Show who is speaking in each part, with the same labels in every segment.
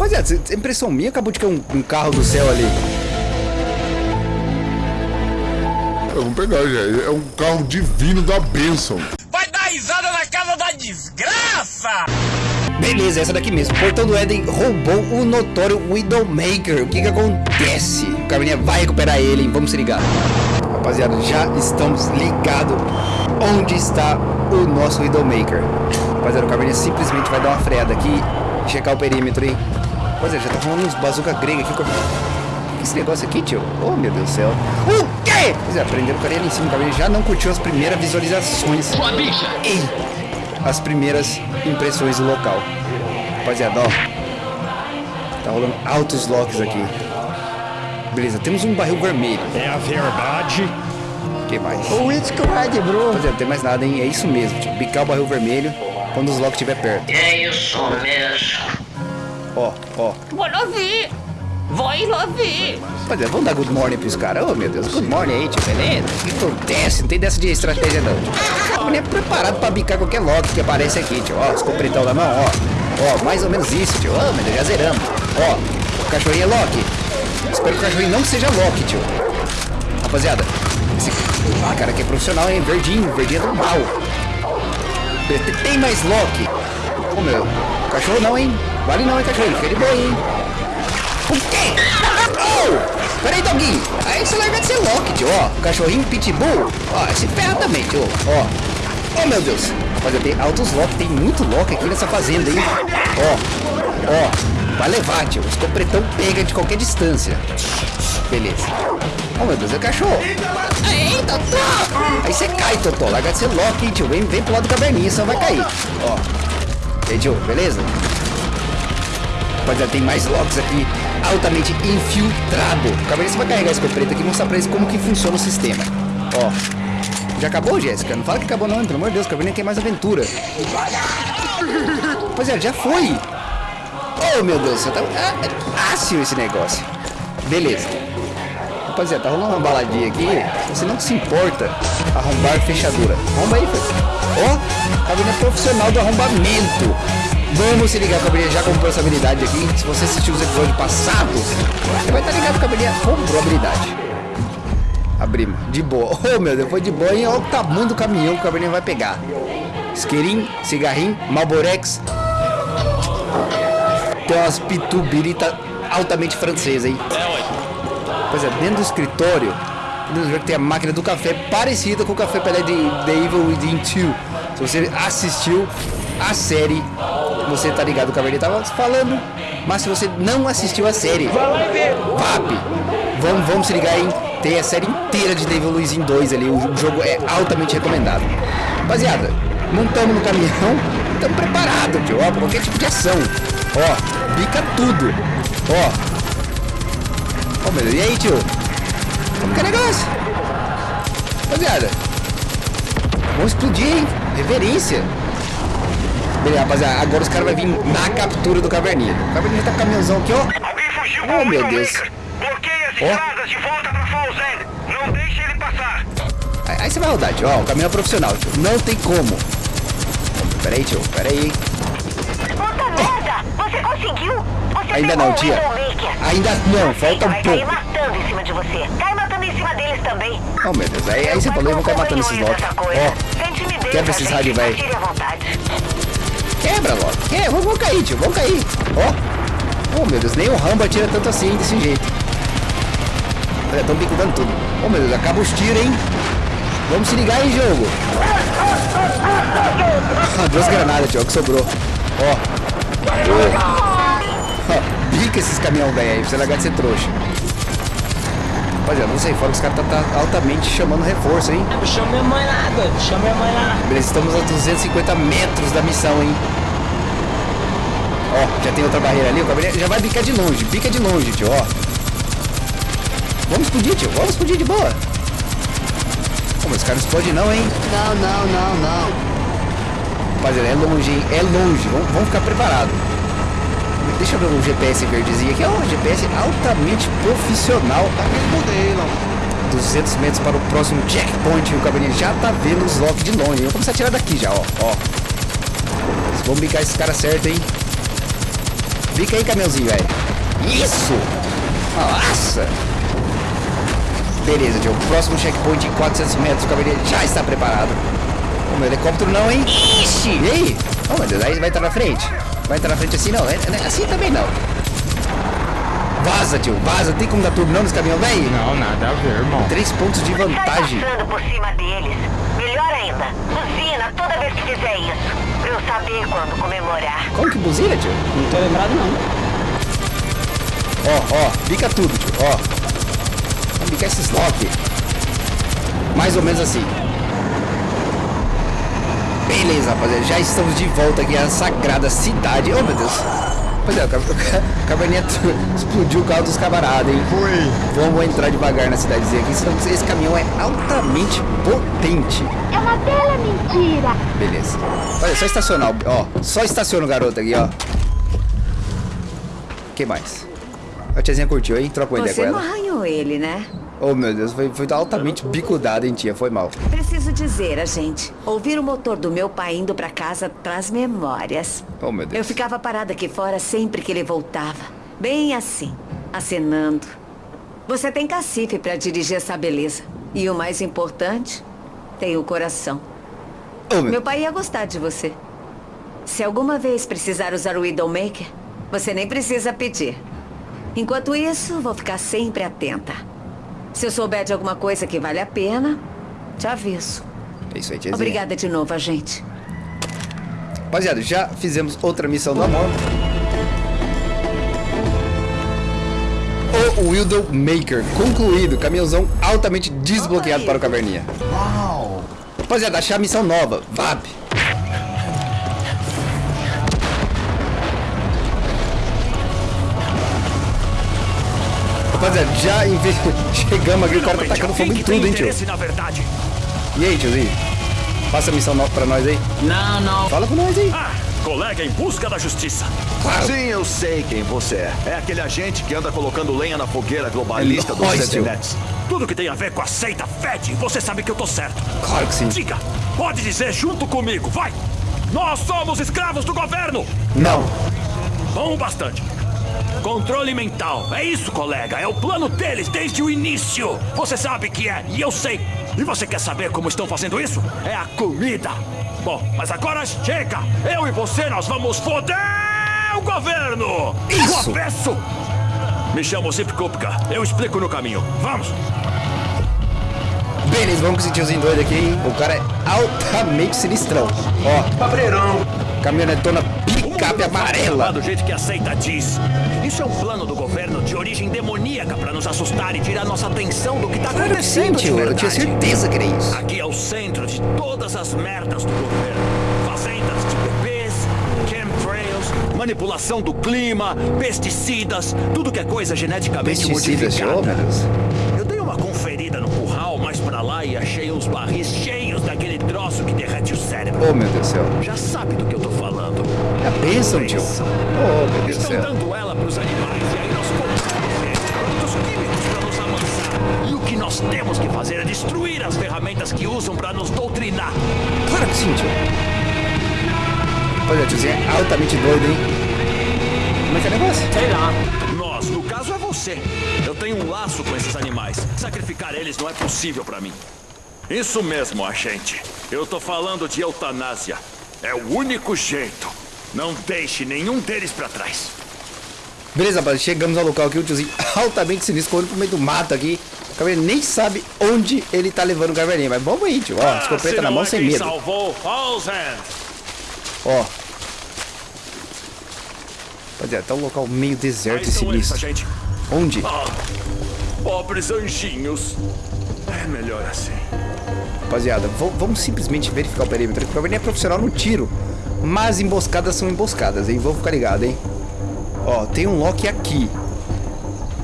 Speaker 1: Rapaziada, é impressão minha acabou de cair um, um carro do céu ali.
Speaker 2: Vamos pegar, já. É um carro divino da bênção.
Speaker 3: Vai dar risada na casa da desgraça!
Speaker 1: Beleza, essa daqui mesmo. Portão do Éden roubou o notório Widowmaker. O que que acontece? O Caverninha vai recuperar ele, hein? Vamos se ligar. Rapaziada, já estamos ligados onde está o nosso Widowmaker. Rapaziada, o Caverninha simplesmente vai dar uma freada aqui e checar o perímetro, hein? Rapaziada, já tá falando uns bazuca grega aqui. Esse negócio aqui, tio? Oh, meu Deus do céu. O quê? Rapaziada, prenderam o carinha ali em cima. O Caverninha já não curtiu as primeiras visualizações. Sua bicha! Ei! as primeiras impressões do local. Rapaziada, ó. Tá rolando altos locks aqui. Beleza, temos um barril vermelho.
Speaker 4: É a verdade.
Speaker 1: O que mais?
Speaker 5: O It's Red, bro.
Speaker 1: Rapaziada, não tem mais nada, hein? É isso mesmo, tio. Bicar o barril vermelho quando os locks estiver perto.
Speaker 6: É isso mesmo.
Speaker 1: Ó, ó.
Speaker 7: Vai lá ver. Vai lá ver.
Speaker 1: Rapaziada, vamos dar good morning pros caras. Oh, meu Deus. Good morning aí, tio. Beleza? O que acontece? Não tem dessa de estratégia, não. tio. O é preparado pra bicar qualquer lock que aparece aqui, tio. Ó, os completão na mão, ó. Ó, mais ou menos isso, tio. Ó, meu Deus, já zeramos. Ó, o cachorrinho é lock. Espero que o cachorrinho não seja lock, tio. Rapaziada, esse ah, cara aqui é profissional, hein? Verdinho, verdinho é do mal. Tem- mais lock. Ô, meu. Cachorro não, hein? Vale não, hein, cachorrinho. Fica de boa, hein? O quê? Oh! Peraí, Doguinho. Aí você larga de ser tio. Ó, o cachorrinho Pitbull. Ó, se ferra também, tio. Ó. Oh, meu Deus. Rapaziada, tem altos Loki. Tem muito Loki aqui nessa fazenda, hein? Ó. Ó. Vai levar, tio. Os completão pega de qualquer distância. Beleza. Oh, meu Deus, é cachorro. Ei, Totó. Aí você cai, Totó. Larga de ser hein, tio. Vem, vem pro lado do caverninha, vai cair. Ó. Tio, beleza? Rapaziada, tem mais locks aqui altamente infiltrado. Você vai carregar a escopeta aqui e mostrar pra eles como que funciona o sistema. Ó. Já acabou, Jéssica? Não fala que acabou não, pelo amor de Deus, Caverninha quer mais aventura. Rapaziada, já foi. Oh, meu Deus, tá... Ah, é fácil esse negócio. Beleza. Rapaziada, tá rolando uma baladinha aqui. Você não se importa, arrombar fechadura. Arromba aí, filho. Ó, Caverninha profissional do arrombamento. Vamos se ligar, Cabernet já comprou essa habilidade aqui. Se você assistiu os episódios passados, você vai estar ligado que o Cabernet comprou a habilidade. Abrimos, de boa. Oh, meu Deus, foi de boa, hein? Olha o tamanho do caminhão que o Cabernet vai pegar. Isqueirinho, cigarrinho, Malborex. Tem umas pitubirita altamente francesa, hein? Pois é, dentro do escritório, dentro do tem a máquina do café parecida com o café pelé de The Evil Within 2. Se você assistiu a série, você tá ligado o que a tava falando. Mas se você não assistiu a série, VAP, vamos, vamos se ligar, hein? Tem a série inteira de Devil Within 2 ali. O jogo é altamente recomendado. Rapaziada, montamos no caminhão, estamos preparados, tio. Ó, qualquer tipo de ação. Ó, bica tudo. Ó. Ó, meu Deus, e aí, tio? Como que é negócio? Rapaziada, vamos explodir, hein? Reverência. Beleza, rapaziada, agora os caras vão vir na captura do Caverninha. O Caverninha tá com o caminhãozão aqui, ó.
Speaker 3: Alguém fugiu
Speaker 1: Oh, meu Deus.
Speaker 3: Bloqueia as estradas de volta pra Falls End. Não deixe ele passar.
Speaker 1: Aí, aí você vai rodar, tio. Ó, o caminhão é profissional, tio. Não tem como. Pera aí, tio. Pera aí.
Speaker 6: Puta merda! Você conseguiu? Você
Speaker 1: Ainda não,
Speaker 6: o
Speaker 1: tia. Ainda não, falta um
Speaker 6: Vai
Speaker 1: pouco.
Speaker 6: matando em cima de você. Cai matando em cima deles também.
Speaker 1: Oh, meu Deus. Aí, aí você falou, eu vou cair matando esses locks. Ó, quebra esses rádios, velho. Quebra, logo. É, vamos, vamos cair, tio. Vamos cair. Ó. Oh, meu Deus. Nem o Rambo atira tanto assim, desse jeito. Olha, tão bicudando tudo. Oh, meu Deus. Acaba os tiros, hein. Vamos se ligar aí, jogo. Ah, Duas granadas, tio, que sobrou. Ó. Ó, Bica esses caminhão velho aí, você largar de ser trouxa. Rapaziada, não sei, fora que os caras tá, tá altamente chamando reforço, hein?
Speaker 5: Chama minha mãe lá, doido. Chama minha mãe lá.
Speaker 1: Beleza, estamos a 250 metros da missão, hein? Ó, já tem outra barreira ali, o Gabriel já vai bicar de longe, bica de longe, tio, ó. Vamos explodir, tio, vamos explodir de boa. Pô, mas os caras não explodem não, hein?
Speaker 5: Não, não, não, não.
Speaker 1: Rapaziada, é longe, hein? É longe, vamos, vamos ficar preparados. Deixa eu ver o GPS verdezinho aqui, ó, um GPS altamente profissional. Mudei, não. 200 metros para o próximo checkpoint, o Cabernet já tá vendo os locks de longe. Vamos começar a tirar daqui já, ó, ó. Vamos bicar esses caras certo, hein? Fica aí, caminhãozinho, velho. Isso! Nossa! Beleza, tio. Próximo checkpoint em 400 metros. O caminhão já está preparado. O meu helicóptero não, hein? Ixi! E aí? Oh, meu Deus, aí vai entrar na frente. Vai entrar na frente assim, não. É- é- Assim também não. Vaza, tio. Vaza. Tem como dar turbo não nesse caminhão, velho?
Speaker 4: Não, nada a ver, irmão.
Speaker 1: Três pontos de
Speaker 6: Sai
Speaker 1: vantagem.
Speaker 6: passando por cima deles. Melhor ainda, buzina toda vez que fizer isso. Pra eu saber quando comemorar.
Speaker 1: Como que buzina, tio?
Speaker 5: Não tô lembrado não.
Speaker 1: Ó, ó, bica tudo, tio, ó. Vamos bicar esses lock. Mais ou menos assim. Beleza, rapaziada. Já estamos de volta aqui à sagrada cidade. Oh, meu Deus. Rapaziada, o ca- o ca- o caverninha explodiu o carro dos camaradas, hein?
Speaker 2: Foi.
Speaker 1: Vamos entrar devagar na cidadezinha aqui, senão esse caminhão é altamente potente.
Speaker 8: É uma bela mentira.
Speaker 1: Beleza. Olha, só estacionar, ó. Só estaciona o garoto aqui, ó. que mais? A tiazinha curtiu, hein? Troca uma ideia com
Speaker 9: Você não
Speaker 1: ela.
Speaker 9: arranhou ele, né?
Speaker 1: Oh, meu Deus, foi, foi altamente bicudada, hein, tia? Foi mal.
Speaker 9: Preciso dizer, a gente. Ouvir o motor do meu pai indo pra casa traz memórias.
Speaker 1: Oh, meu
Speaker 9: Eu
Speaker 1: Deus.
Speaker 9: ficava parada aqui fora sempre que ele voltava. Bem assim, acenando. Você tem cacife pra dirigir essa beleza. E o mais importante, tem o coração.
Speaker 1: Oh, meu...
Speaker 9: Meu pai ia gostar de você. Se alguma vez precisar usar o Widowmaker, você nem precisa pedir. Enquanto isso, vou ficar sempre atenta. Se eu souber de alguma coisa que vale a pena, te aviso.
Speaker 1: É isso aí, tiazinha.
Speaker 9: Obrigada de novo, agente.
Speaker 1: Rapaziada, já fizemos outra missão do amor. O Wildow Maker concluído. Caminhãozão altamente desbloqueado para o Caverninha. Uau! Rapaziada, achar a missão nova. VAP. Rapaziada, já inve... chegamos aqui, o cara tá tacando fogo em tudo, hein, tio?
Speaker 3: na verdade.
Speaker 1: E aí, tiozinho? Passa a missão nova pra nós aí.
Speaker 5: Não, não.
Speaker 1: Fala com nós aí.
Speaker 3: Ah, colega em busca da justiça.
Speaker 1: Claro.
Speaker 10: Sim, eu sei quem você é. É aquele agente que anda colocando lenha na fogueira globalista
Speaker 1: É
Speaker 10: dos. Setinetes.
Speaker 3: Tudo que tem a ver com a seita Fed, você sabe que eu tô certo.
Speaker 1: Claro que sim.
Speaker 3: Diga, pode dizer junto comigo, vai! Nós somos escravos do governo!
Speaker 1: Não.
Speaker 3: Bom bastante. Controle mental, é isso, colega. É o plano deles desde o início. Você sabe que é, e eu sei. E você quer saber como estão fazendo isso? É a comida. Bom, mas agora chega. Eu e você, nós vamos foder o governo.
Speaker 1: Isso.
Speaker 3: Eu peço. Me chamo Zip Kupka. Eu explico no caminho. Vamos.
Speaker 1: Beleza, vamos com esse tiozinho doido aqui, hein? O cara é altamente sinistrão. Ó,
Speaker 10: Cabreirão!
Speaker 1: caminhonetona
Speaker 3: O
Speaker 1: picape amarela.
Speaker 3: do jeito que a seita diz. Isso é um plano do governo de origem demoníaca para nos assustar e tirar nossa atenção do que tá
Speaker 1: sim,
Speaker 3: acontecendo de
Speaker 1: tio. Eu tinha certeza que era isso.
Speaker 3: Aqui é o centro de todas as merdas do governo. Fazendas de bebês, chemtrails, manipulação do clima, pesticidas, tudo que é coisa geneticamente
Speaker 1: Pesticidas. Oh,
Speaker 3: modificada.
Speaker 1: Deus.
Speaker 3: Eu dei uma conferida no curral mais pra lá e achei uns barris cheios daquele troço que derrete o cérebro.
Speaker 1: Oh, meu Deus do céu.
Speaker 3: Já sabe do que eu tô falando.
Speaker 1: É a bênção, tio. Oh, meu Deus do
Speaker 3: Estão
Speaker 1: céu.
Speaker 3: dando ela pros animais e aí nós compramos produtos químicos pra nos amansar. E o que nós temos que fazer é destruir as ferramentas que usam pra nos doutrinar.
Speaker 1: Claro que sim, tio. Olha, tiozinho é altamente doido, hein? Como é que é o negócio?
Speaker 5: Sei lá.
Speaker 3: Nós, no caso, é você. Eu tenho um laço com esses animais. Sacrificar eles não é possível pra mim. Isso mesmo, agente. Eu tô falando de eutanásia. É o único jeito. Não deixe nenhum deles pra trás.
Speaker 1: Beleza, rapaz. Chegamos ao local aqui. O tiozinho altamente sinistro, correndo pro meio do mato aqui. O caverninha nem sabe onde ele tá levando o caverninha. Mas vamos aí, tio. Ó, escopeta
Speaker 3: se
Speaker 1: na mão
Speaker 3: é
Speaker 1: sem medo.
Speaker 3: salvou.
Speaker 1: Ó. Rapaziada, tá um local meio deserto e
Speaker 3: eles,
Speaker 1: sinistro.
Speaker 3: agente.
Speaker 1: Onde?
Speaker 3: Ah, pobres anjinhos. É melhor assim.
Speaker 1: Rapaziada, vamos simplesmente verificar o perímetro. O Caverninha é profissional no tiro. Mas emboscadas são emboscadas, hein? Vamos ficar ligado, hein? Ó, tem um Loki aqui.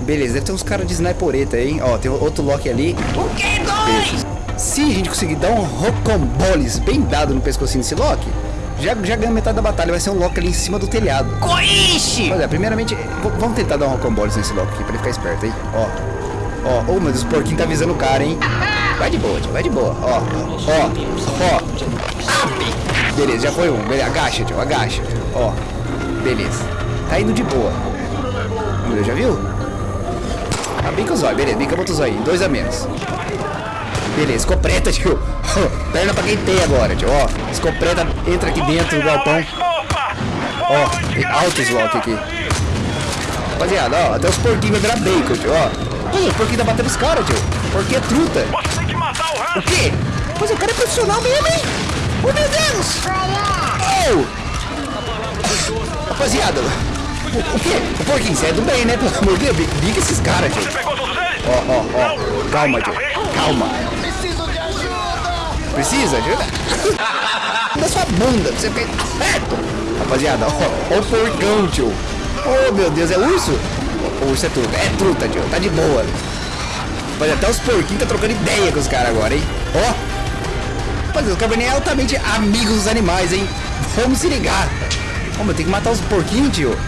Speaker 1: Beleza, deve ter uns caras de snipereta hein? Ó, tem outro Loki ali. O que, dois? Se a gente conseguir dar um rocamboles bem dado no pescocinho desse Loki, já, já ganha metade da batalha. Vai ser um Loki ali em cima do telhado.
Speaker 7: Coiche!
Speaker 1: Olha, primeiramente, vamos tentar dar um rocamboles nesse Loki aqui, pra ele ficar esperto, hein? Ó. Ó, ô, meu Deus, o porquinho tá avisando o cara, hein? Vai de boa, tio, vai de boa. Ó, ó, ó. Beleza, já foi um. Beleza, agacha, tio, agacha. Ó, beleza. Tá indo de boa. Ver, já viu? Ah, bica o zóio, beleza, bica bota o zóio. Dois a menos. Beleza, escopeta, tio. Perna pra quem tem agora, tio. Ó, escopeta entra aqui dentro do galpão. Ó, tem altos lock aqui. Rapaziada, ó, até os porquinhos vai virar bacon, tio, ó. Olha, o porquinho tá batendo os caras, tio. Porquinho é truta.
Speaker 3: O
Speaker 1: quê? Mas o cara é profissional mesmo, hein? Oh, meu Deus! Oh! Rapaziada, o, o quê? O porquinho, você é do bem, né? Pelo amor de Deus, bica esses caras,
Speaker 3: eles?
Speaker 1: Ó, ó, ó. Calma, tio. Calma. Precisa de ajuda? Da sua bunda, você fez certo. Rapaziada, ó, ó o porcão, tio. Oh, meu Deus, é urso? O urso é truta. É truta, tio. Tá de boa. Mas até os porquinhos tá trocando ideia com os caras agora, hein? Ó. Rapaziada, o Cabernet é altamente amigo dos animais, hein? Vamos se ligar. Meu, tem que matar os porquinhos, tio.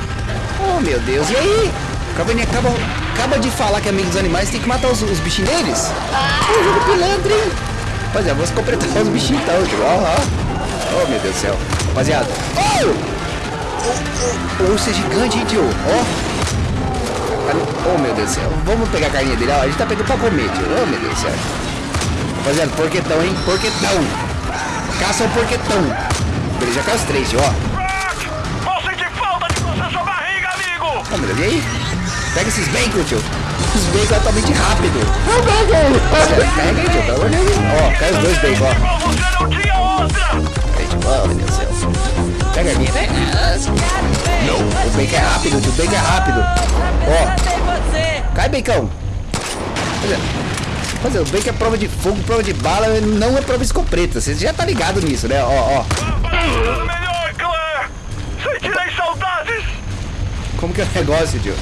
Speaker 1: Oh, meu Deus. E aí? O Cabernet acaba, acaba de falar que é amigo dos animais, tem que matar os, os bichinhos deles? Ô, jogo pilantra, hein? Rapaziada, vamos completar os bichinhos então, tio. Ó, ó. Oh, meu Deus do céu. Rapaziada. Oh! O, urso é gigante, hein, tio? Ó. Oh, meu Deus do céu. Vamos pegar a carninha dele. Ó, a gente tá pegando pra comer, tio. Oh, meu Deus do céu. Rapaziada, porquetão, hein? Porquetão. Caça o porquetão. Beleza, já caiu os três, tio, ó.
Speaker 3: Vou sentir falta de você sua barriga, amigo.
Speaker 1: Deus, e aí? Pega esses bacon, tio. Os bacon é altamente rápido. Oh, bacon! Pega aí, tio, pelo amor de Deus. Ó, cai os dois bacon, ó.
Speaker 3: Igual você não tinha outra.
Speaker 1: Aí, tio, oh, meu Deus do céu. Pega aqui, pega. Não, o bacon é rápido, tio, o bacon é rápido. Ó, cai, bacon. Olha. Fazer, o bacon é prova de fogo, prova de bala, não é prova de escopeta. Você já tá ligado nisso, né? Ó, ó.
Speaker 3: Melhor, Claire. Sentirei saudades.
Speaker 1: Como que é o negócio, tio?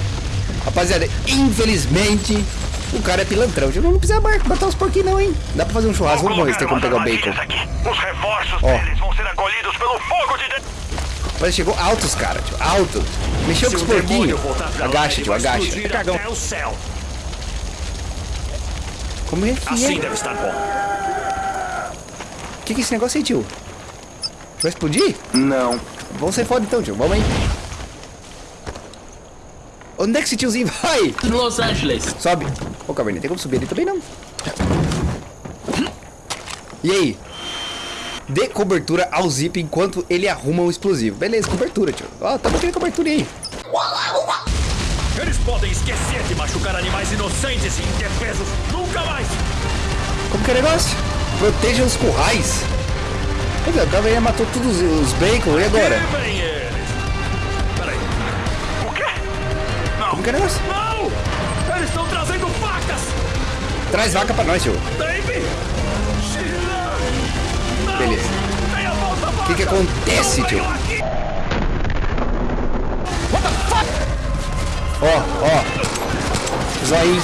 Speaker 1: Rapaziada, infelizmente, o cara é pilantrão. tio. Não precisa matar os porquinhos não, hein? Dá pra fazer um churrasco. Vamos ver se tem como pegar o bacon.
Speaker 3: Aqui. Os reforços
Speaker 1: Ó.
Speaker 3: deles vão ser acolhidos pelo fogo de...
Speaker 1: Mas chegou altos, cara, tio. Alto. Mexeu com os porquinhos. Agacha, tio, agacha.
Speaker 3: Até o céu.
Speaker 1: Como é que
Speaker 3: Assim
Speaker 1: é?
Speaker 3: deve estar bom.
Speaker 1: O que, que é esse negócio aí, tio? Vai explodir?
Speaker 10: Não.
Speaker 1: Vamos sair fora então, tio. Vamos aí. Onde é que esse tiozinho vai?
Speaker 5: Los Angeles.
Speaker 1: Sobe. Ô, Caverninha, tem como subir ali também não. E aí? Dê cobertura ao Zip enquanto ele arruma o explosivo. Beleza, cobertura, tio. Ó, tamo aqui cobertura aí.
Speaker 3: Podem esquecer de machucar animais inocentes e indefesos. Nunca mais.
Speaker 1: Como que é o negócio? Proteja os currais. Pois é, o Caverninha matou todos os bacon, e agora?
Speaker 3: Vem eles. Peraí. O quê? Não.
Speaker 1: Como que é o negócio?
Speaker 3: Não! Eles estão trazendo facas!
Speaker 1: Traz vaca pra nós, tio.
Speaker 3: Dave!
Speaker 1: Beleza.
Speaker 3: Venha, volta,
Speaker 1: O que que acontece, tio? Ó, ó. Zoinho.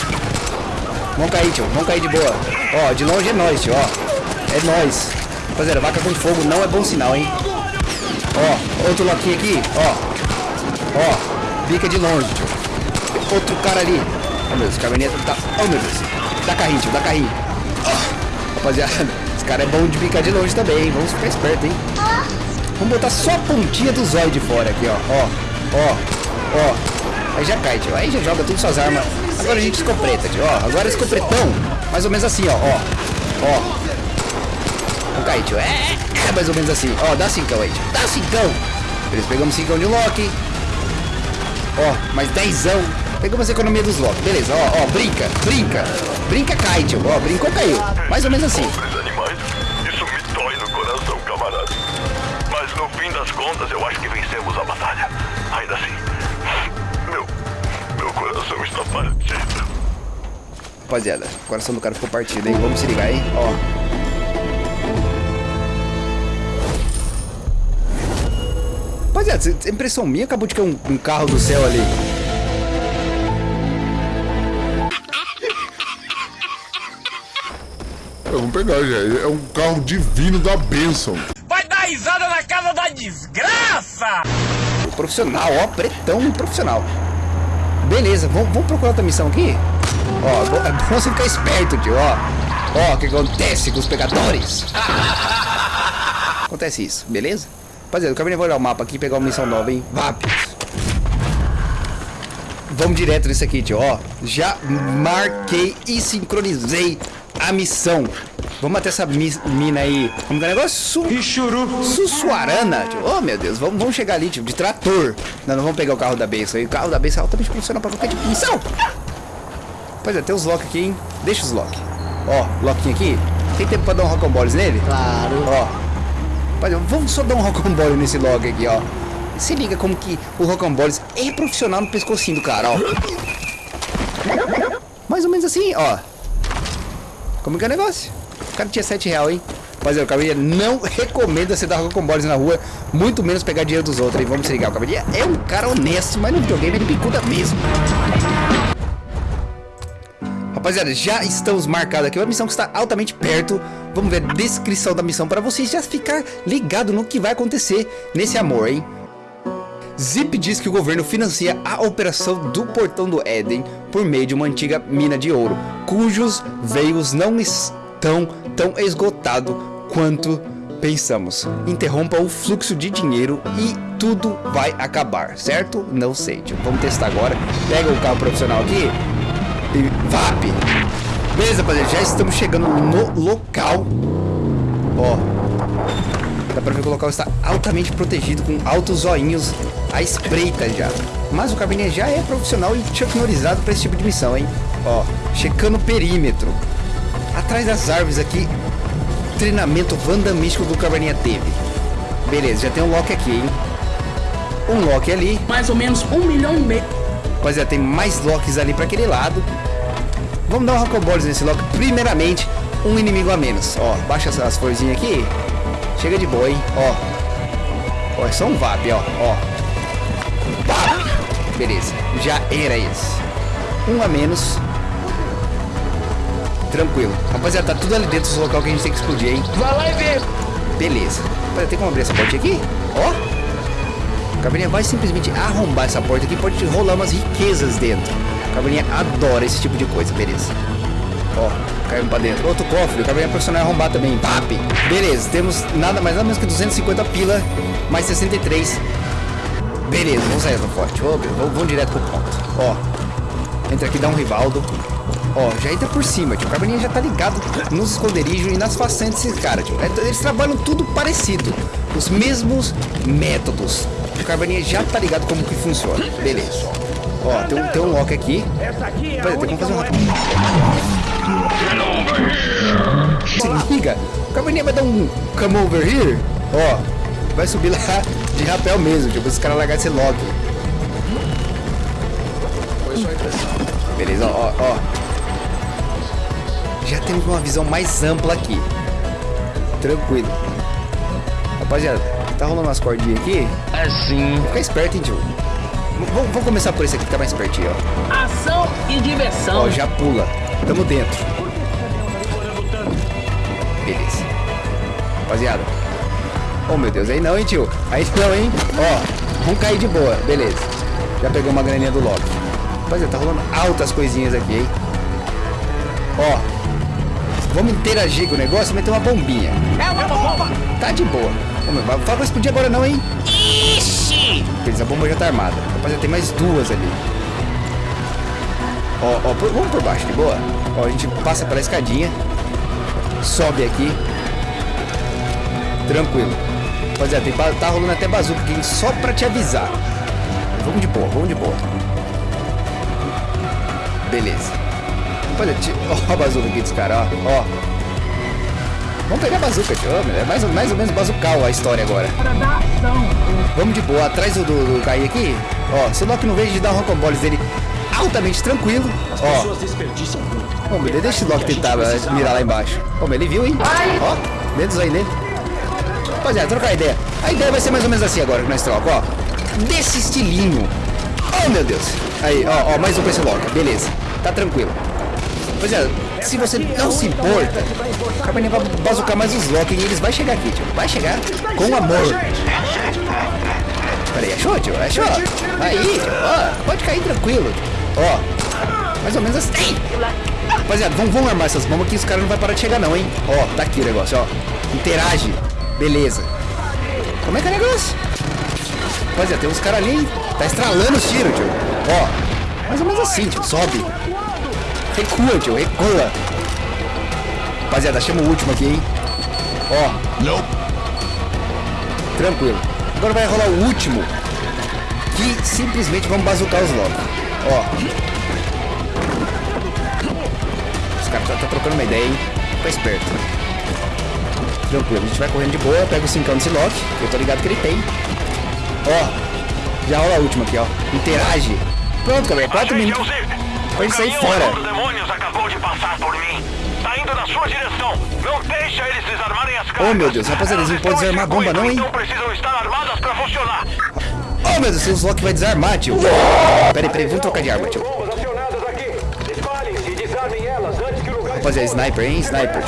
Speaker 1: Vamos cair, tio. Vamos cair de boa. Ó, de longe é nós, tio, ó. É nós. Rapaziada, vaca com fogo não é bom sinal, hein? Ó, outro loquinho aqui, ó. Ó, bica de longe, tio. Outro cara ali. Oh, meu Deus, caminhonete tá... Oh, meu Deus. Dá carrinho, tio, dá carrinho. Ó, Rapaziada, esse cara é bom de bicar de longe também, hein? Vamos ficar esperto, hein? Vamos botar só a pontinha do zóio de fora aqui, ó. Ó, ó, ó. Aí já cai, tio. Aí já joga tudo suas armas. Agora a gente escopeta, tio. Ó, agora escopretão. Mais ou menos assim, ó. Ó, ó. Vamos cair, tio. É, é mais ou menos assim. Ó, dá cincão aí, tio. Dá cincão. Eles pegamos cincão de Loki. Ó, mais dezão. Pegamos a economia dos Loki. Beleza, ó, ó. Brinca, brinca. Brinca, cai, tio. Ó, brincou, caiu. Mais ou menos assim.
Speaker 3: Mas no fim das contas, eu acho que vencemos a batalha. Está partido.
Speaker 1: Rapaziada, o coração do cara ficou partido, hein? Vamos se ligar, hein? Ó. Rapaziada, impressão minha acabou de cair um, um carro do céu ali.
Speaker 2: É, vamos pegar, já. É um carro divino da bênção.
Speaker 7: Vai dar risada na casa da desgraça!
Speaker 1: Profissional, ó, pretão profissional. Beleza, vamos, procurar outra missão aqui? Ó, é é bom você ficar esperto, tio, ó. Ó, o que acontece com os pegadores? Acontece isso, beleza? Rapaziada, eu acabei de olhar o mapa aqui e pegar uma missão nova, hein? Vápios. vamos direto nisso aqui, tio. Ó, já marquei e sincronizei a missão. Vamos até essa mi mina aí. Como que é o negócio? Su Sussuarana, tio. Oh, meu Deus. Vamos, vamos chegar ali, tio, de trator. Não, não vamos pegar o carro da benção aí. O carro da benção é altamente profissional pra qualquer tipo de missão. Pois é, tem os lock aqui, hein? Deixa os lock. Ó, lockinho aqui. Tem tempo pra dar um rocamboles nele?
Speaker 5: Claro.
Speaker 1: Ó. Pois é, vamos só dar um rocambole nesse lock aqui, ó. Se liga como que o rocamboles é profissional no pescocinho do cara, ó. Mais ou menos assim, ó. Como que é o negócio? O cara tinha 7 real, hein? Mas o Cavaleria não recomenda você dar rocamboles na rua, muito menos pegar dinheiro dos outros. E vamos se ligar, o Cavaleria é um cara honesto, mas no videogame ele bicuda mesmo. Rapaziada, já estamos marcados aqui. Uma missão que está altamente perto. Vamos ver a descrição da missão para vocês já ficar ligado no que vai acontecer nesse amor, hein? Zip diz que o governo financia a operação do Portão do Éden por meio de uma antiga mina de ouro, cujos veios não estão tão esgotados quanto pensamos. Interrompa o fluxo de dinheiro e tudo vai acabar, certo? Não sei. Vamos testar agora. Pega o carro profissional aqui e VAP. Beleza, rapaziada, já estamos chegando no local. Ó, dá pra ver que o local está altamente protegido com altos zoinhos à espreita já. Mas o cabinet já é profissional e tecnologizado para esse tipo de missão, hein? Ó, checando o perímetro. Atrás das árvores aqui, treinamento vandamístico do Caverninha teve. Beleza, já tem um lock aqui, hein? Um lock ali.
Speaker 5: Mais ou menos um milhão e meio.
Speaker 1: Mas já tem mais locks ali para aquele lado. Vamos dar um rockamboles nesse lock. Primeiramente, um inimigo a menos. Ó, baixa as florzinhas aqui. Chega de boa, hein? Ó. Ó, é só um VAP, ó. Ó. Beleza. Já era isso. Um a menos. Tranquilo. Rapaziada, tá tudo ali dentro do local que a gente tem que explodir, hein?
Speaker 7: Vai lá e vê.
Speaker 1: Beleza. Rapaziada, tem como abrir essa porta aqui? Ó. A Caverninha vai simplesmente arrombar essa porta aqui. Pode rolar umas riquezas dentro. A Caverninha adora esse tipo de coisa. Beleza. Ó, caiu pra dentro. Outro cofre, o caverninha profissional arrombar também. PAP. Beleza, temos nada mais nada menos que 250 pila, mais 63. Beleza, vamos sair do forte. Vamos, vamos direto pro ponto. Ó, entra aqui, dá um rivaldo. Ó, já entra por cima, tio. O caverninha já tá ligado nos esconderijos e nas façanhas desses caras, tio. É, Eles trabalham tudo parecido. Os mesmos métodos. O caverninha já tá ligado como que funciona. Beleza. Ó, tem um, tem um lock aqui. Peraí, tem como fazer um se liga, o caverninha vai dar um come over here, ó, vai subir lá de rapel mesmo, tipo, os caras largar esse lock. Beleza, ó, ó. Já temos uma visão mais ampla aqui. Tranquilo. Rapaziada, tá rolando umas cordinhas aqui?
Speaker 7: Assim.
Speaker 1: Fica esperto, hein, tio. Vamos começar por esse aqui que tá mais pertinho, ó.
Speaker 5: Ação e diversão.
Speaker 1: Ó, já pula. Tamo dentro. Beleza. Rapaziada. Oh, meu Deus. Aí não, hein, tio. Aí não, hein. Ó, vamos cair de boa. Beleza. Já pegou uma graninha do Loki. Rapaziada, tá rolando altas coisinhas aqui, hein. Ó. Vamos interagir com o negócio e meter uma bombinha.
Speaker 7: É uma bomba.
Speaker 1: Tá de boa. Fala pra explodir agora não, hein.
Speaker 7: Ixi.
Speaker 1: Beleza, a bomba já tá armada. Rapaziada, tem mais duas ali. Ó, ó, por- vamos por baixo, de boa? Ó, a gente passa pela escadinha. Sobe aqui. Tranquilo. Rapaziada, tem, tá rolando até bazuca aqui só pra te avisar. Vamos de boa, vamos de boa. Beleza. Ti- ó a bazuca aqui dos caras, ó. ó. Vamos pegar a bazuca, tio. É mais, ou- mais ou menos bazucal a história agora. Vamos de boa, atrás do, do, do Kai aqui. Ó, se o Loki não vejo de dar um rocamboles dele altamente tranquilo. Ó, Ô, meu, deixa o Loki tentar mirar lá embaixo. Meu, ele viu, hein? Ó, dedos aí nele. Rapaziada, trocar ideia. A ideia vai ser mais ou menos assim agora que nós trocamos, ó. Desse estilinho. Oh, meu Deus. Aí, ó, ó, mais um pra esse Loki. Beleza, tá tranquilo. Rapaziada, se você não se importa, o Cabernet vai bazucar mais os Loki e eles vai chegar aqui, tio. Vai chegar com amor. Peraí, achou, tio? Achou? Aí, tio. Ó, pode cair tranquilo. Ó, mais ou menos assim. Rapaziada, vamos, vamos armar essas bombas que os caras não vai parar de chegar não, hein? Ó, tá aqui o negócio, ó. Interage. Beleza. Como é que é o negócio? Rapaziada, tem uns caras ali? Tá estralando os tiros, tio. Ó. Mais ou menos assim, tio. Sobe. Recua, tio. Recua. Rapaziada, chama o último aqui, hein? Ó.
Speaker 2: Não.
Speaker 1: Tranquilo. Agora vai rolar o último. Que simplesmente vamos bazucar os lobos. Ó. Os caras tá, tá trocando uma ideia, hein? Fica esperto. Tranquilo, a gente vai correndo de boa, pega o 5 desse Loki, eu tô ligado que ele tem. Ó. Já rola a última aqui, ó. Interage. Pronto, galera. 4 minutos. Pode sair fora.
Speaker 7: Acabou de passar por mim. Tá indo na sua direção. Não deixa eles desarmarem as cargas.
Speaker 1: Oh, meu Deus, rapaziada, eles não podem desarmar a bomba, não, hein?
Speaker 7: Então precisam estar armadas pra funcionar.
Speaker 1: Oh, meu Deus, os Loki vai desarmar, tio. Peraí, peraí, vamos trocar de arma, tio. Rapaziada, sniper, hein? Sniper.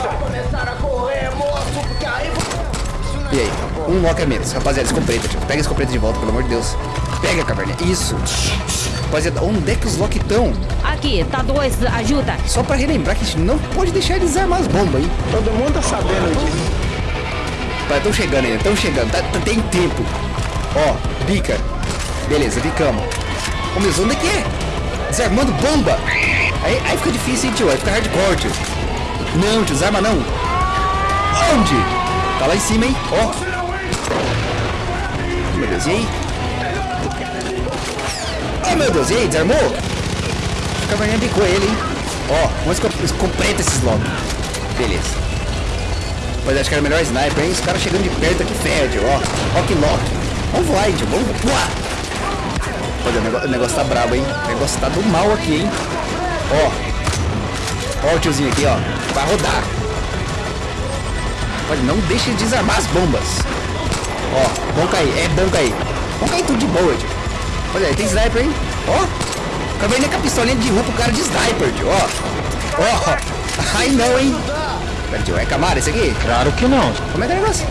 Speaker 1: E aí? Um Loki a menos. Rapaziada, escopeta, tio. Pega a escopeta de volta, pelo amor de Deus. Pega, caverna. Isso. Rapaziada, onde é que os Loki estão?
Speaker 4: Aqui, tá dois, ajuda.
Speaker 1: Só pra relembrar que a gente não pode deixar eles desarmar as bombas, hein?
Speaker 7: Todo mundo tá sabendo disso.
Speaker 1: Estão chegando ainda, estão chegando. Tá, tá- tem tempo. Ó, bica. Beleza, bicamos. Ô, meu, onde é que é? Desarmando bomba. Aí, aí fica difícil, hein, tio? Aí fica hardcore, tio. Não, tio, desarma não. Onde? Tá lá em cima, hein? Ó. Meu Deus, e aí? Oh, meu Deus, e aí? Desarmou? O caverninha bicou ele, hein? Ó, vamos esco- completa esses logo. Beleza. Mas acho que era melhor sniper, hein? Os caras chegando de perto aqui fede, ó. Ó que lock. Vamos voar, tio. Vamos voar. Olha, o negócio, o negócio tá brabo, hein? O negócio tá do mal aqui, hein? Ó. Ó o tiozinho aqui, ó. Vai rodar. Olha, não deixe de desarmar as bombas. Ó, vão cair. É bom cair. Vão cair tudo de boa, tio. Olha aí, tem sniper, hein? Ó. Acabei nem com a pistolinha de rua pro cara de sniper, tio. Ó. Ó. Ai, não, hein? Pera, tio, é Camaro esse aqui?
Speaker 7: Claro que não.
Speaker 1: Como é que é o negócio?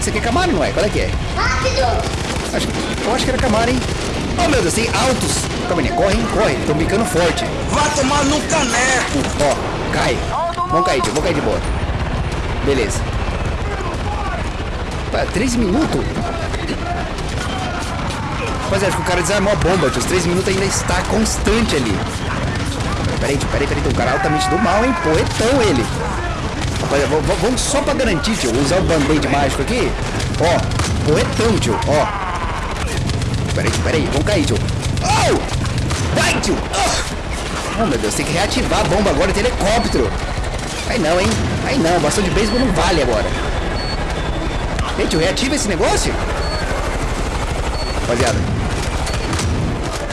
Speaker 1: Esse aqui é Camaro, não é? Qual é que é? Acho, eu acho que era Camaro, hein? Oh, meu Deus, tem altos. Calma aí, corre, hein? Corre. Estão bicando forte.
Speaker 7: Vai tomar no caneco.
Speaker 1: Ó, cai. Vamos cair, tio. Vamos cair de boa. Beleza. Pá, 13 minutos? Rapaziada, acho que o cara desarmou a bomba, tio. Os 13 minutos ainda está constante ali. Peraí, tio, peraí, peraí. Tem um cara altamente do mal, hein? Poetão ele. Rapaziada, vamos só pra garantir, tio. Usar o band-aid mágico aqui. Ó, poetão, tio. Ó. Peraí, tio, peraí. Vamos cair, tio. Oh! Vai, tio! Oh! Oh, meu Deus, tem que reativar a bomba agora de helicóptero. Aí não, hein? Aí não, bastão de beisebol não vale agora. Gente, reativa esse negócio? Rapaziada.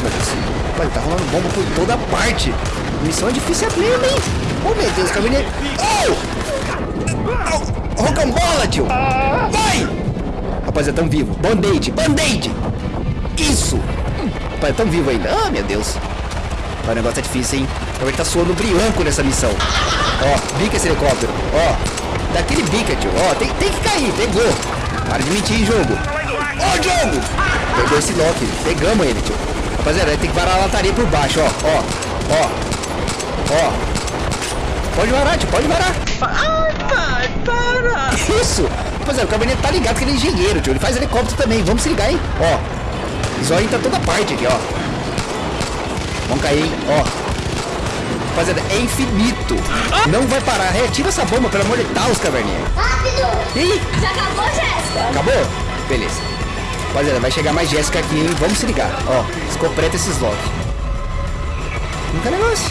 Speaker 1: Deus. Olha, tá rolando bomba por toda parte. Missão é difícil mesmo, hein? Oh, meu Deus, caminhei. Oh! oh! Rocambola, tio! Vai! Rapaziada, tão vivo. Band-aid, band-aid! Isso! Rapaz, tão vivo ainda. Ah, meu Deus. O negócio é difícil, hein? Ele tá suando brilhanco nessa missão. Ó, bica esse helicóptero. Ó, daquele bica, tio. Ó, tem, tem que cair, pegou. Para de mentir, jogo. Ó, jogo! Pegou esse Loki. Pegamos ele, tio. Rapaziada, tem que varar a lataria por baixo, ó. Ó, ó. Ó. Pode varar, tio, pode varar.
Speaker 7: Ai, pai, para.
Speaker 1: Isso! Rapaziada, o caminhoneiro tá ligado que ele é engenheiro, tio. Ele faz helicóptero também. Vamos se ligar, hein? Ó. Zóio tá toda parte aqui, ó. Vamos cair, hein? Ó. Rapaziada, é infinito. Não vai parar. Reativa essa bomba, pelo amor de Deus, caverninha.
Speaker 8: Rápido!
Speaker 1: Ih,
Speaker 8: Já acabou, Jéssica?
Speaker 1: acabou? Beleza. Rapaziada, vai chegar mais Jéssica aqui, hein? Vamos se ligar. Ó, escopeta esses lock. Nunca é negócio.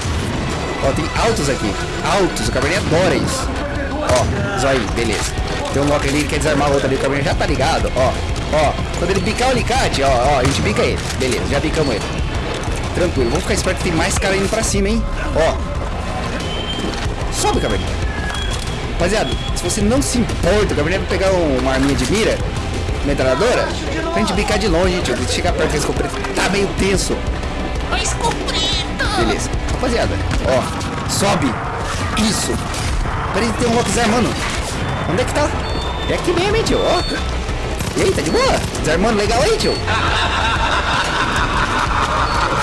Speaker 1: Ó, tem altos aqui. Altos, o caverninha adora isso. Ó, zóio, beleza. Tem um lock ali que quer desarmar o outro ali, o caverninha já tá ligado. Ó, ó. Quando ele picar o alicate, ó, ó, a gente pica ele. Beleza, já picamos ele. Tranquilo, vamos ficar esperto que tem mais cara indo pra cima, hein? Ó. Sobe, caverninha. Rapaziada, se você não se importa, o Gabriel vai pegar um- uma arminha de mira, metralhadora, pra gente bicar de longe, tio. De chegar perto desse escopeta. Tá meio tenso. Beleza. Rapaziada, ó, sobe. Isso. Peraí, tem um Loki desarmando. Onde é que tá? É aqui mesmo, hein, tio, ó. E aí, tá de boa? Desarmando legal aí, tio?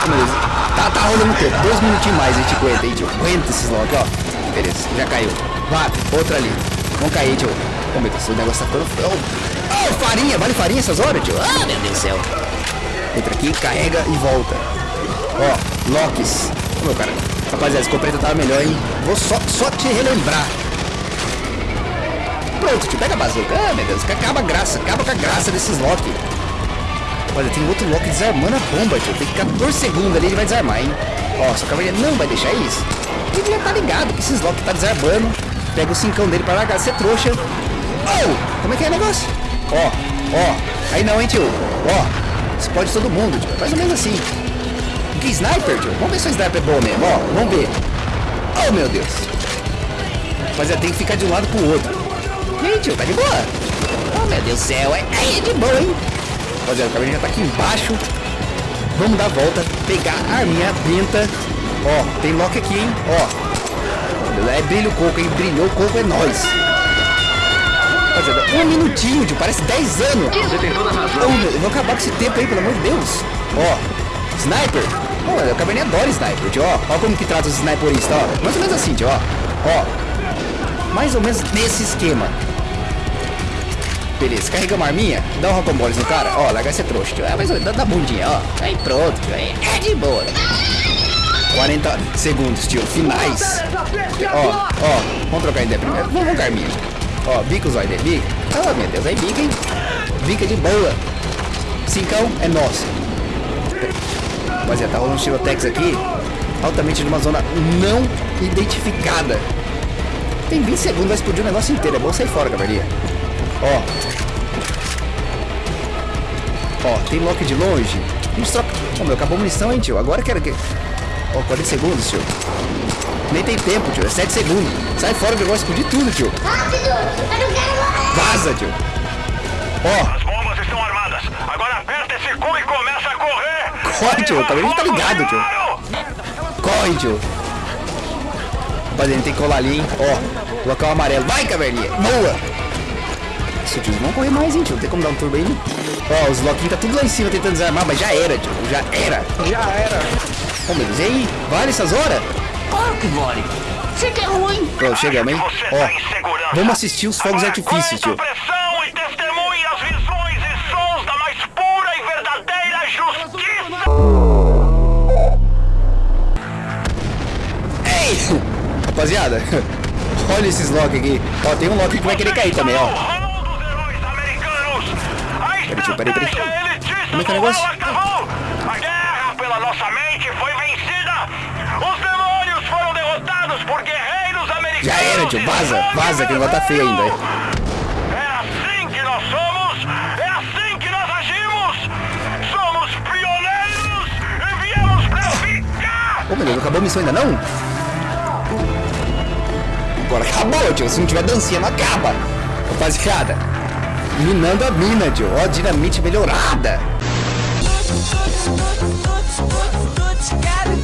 Speaker 1: Beleza. Tá, tá rolando o tempo. Dois minutinhos mais a gente aguenta, hein, tio. Aguenta esses Loki, ó. Beleza, já caiu. Vá, outra ali. Vamos cair, tio. Oh, meu Deus, o negócio tá ficando... Oh, farinha. Vale farinha essas horas, tio? Ah, meu Deus do céu. Entra aqui, carrega e volta. Ó, Locks. Ô, meu cara. Rapaziada, esse escopeta tava melhor, hein? Vou só, só te relembrar. Pronto, tio, pega a bazuca. Ah, meu Deus, acaba a graça, acaba com a graça desses Loki. Olha, tem outro Loki desarmando a bomba, tio. Tem 14 segundos ali, ele vai desarmar, hein? Ó, sua cavalaria não vai deixar isso. Ele já tá ligado que esses Loki tá desarmando. Pega o cincão dele pra largar, ser trouxa. Oh, como é que é o negócio? Ó, ó. Aí não, hein, tio. Ó, explode todo mundo, tio. Mais ou menos assim. Que sniper, tio? Vamos ver se o sniper é bom mesmo, ó. Vamos ver. Oh, meu Deus. Mas tem que ficar de um lado pro outro. E aí, tio, tá de boa? Oh, meu Deus do céu. É, é de boa, hein? Rapaziada, o cabelo já tá aqui embaixo. Vamos dar a volta, pegar a arminha benta. Ó, tem lock aqui, hein? Ó. É brilho coco, hein? Brilhou coco, é nóis. Rapaziada, um minutinho, tio. Parece 10 anos.
Speaker 7: Você tem toda a razão.
Speaker 1: Oh, meu, eu vou acabar com esse tempo aí, pelo amor de Deus. Ó, sniper. Pô, o Cabernet adora sniper, tio. Ó, ó como que trata os sniperistas, ó. Mais ou menos assim, tio, ó. Ó. Mais ou menos nesse esquema. Beleza, carregamos a arminha, dá um rocamboles no cara, ó, larga esse trouxa, tio. É, menos, dá, dá bundinha, ó. Aí pronto, tio. Aí é de boa. 40 segundos, tio, finais. Ó, ó, vamos trocar ideia primeiro. Vamos, vamos Carminha. Ó, bica olhos dele, bica. Ah, meu Deus, aí bica, hein? Bica de boa. Cincão é nosso. Rapaziada, tá rolando um tirotex aqui. Altamente numa zona não identificada. Tem 20 segundos, vai explodir o negócio inteiro. É bom sair fora, cavalinha. Ó. Ó, tem lock de longe. Gente troca. Ô, meu, acabou a munição, hein, tio? Agora quero que... Ó, 40 segundos, tio. Nem tem tempo, tio. É 7 segundos. Sai fora do negócio, explodir tudo, tio.
Speaker 8: Rápido! Eu não quero morrer!
Speaker 1: Vaza, tio. Ó,
Speaker 7: As bombas estão armadas. Agora aperta esse cu e começa a correr.
Speaker 1: Corre, tio, também
Speaker 7: levar
Speaker 1: tá ligado, tio. corre, tio. Rapaziada, tem que colar ali, hein. Ó, local amarelo. Vai, caverninha. Boa. Isso, tio, vamos correr mais, hein, tio. Tem como dar um turbo aí? né? Ó, os loquinhos tá tudo lá em cima tentando desarmar, mas já era, tio. Já era.
Speaker 5: Já era.
Speaker 1: Ô, meu Deus, e aí? Vale essas horas?
Speaker 5: Claro que vale. Você que é ruim.
Speaker 1: Pronto, chegamos, hein? Ó,
Speaker 7: tá em segurança.
Speaker 1: vamos assistir os fogos de
Speaker 7: Agora
Speaker 1: artifício,
Speaker 7: aguenta
Speaker 1: tio. Ei! Rapaziada, olha esses lock aqui. Ó, tem um lock que vai querer cair também, ó.
Speaker 7: O rol dos heróis americanos. A
Speaker 1: tio, peraí, peraí. Como é que é o negócio? Tio. Vaza, vaza, que o negócio tá feio ainda.
Speaker 7: É assim que nós somos, é assim que nós agimos. Somos pioneiros e viemos pra ficar.
Speaker 1: Ô, meu Deus, não acabou a missão ainda não? Agora acabou, tio. Se não tiver dancinha, não acaba. Rapaziada, minando a mina, tio. Ó, dinamite melhorada.
Speaker 11: Quero